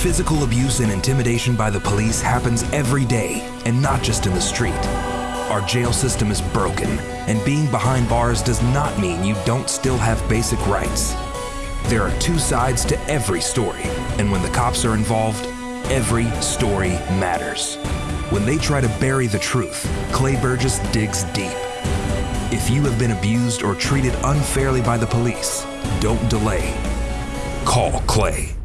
Physical abuse and intimidation by the police happens every day, and not just in the street. Our jail system is broken, and being behind bars does not mean you don't still have basic rights. There are two sides to every story, and when the cops are involved, every story matters. When they try to bury the truth, Clay Burgess digs deep. If you have been abused or treated unfairly by the police, don't delay. Call Clay.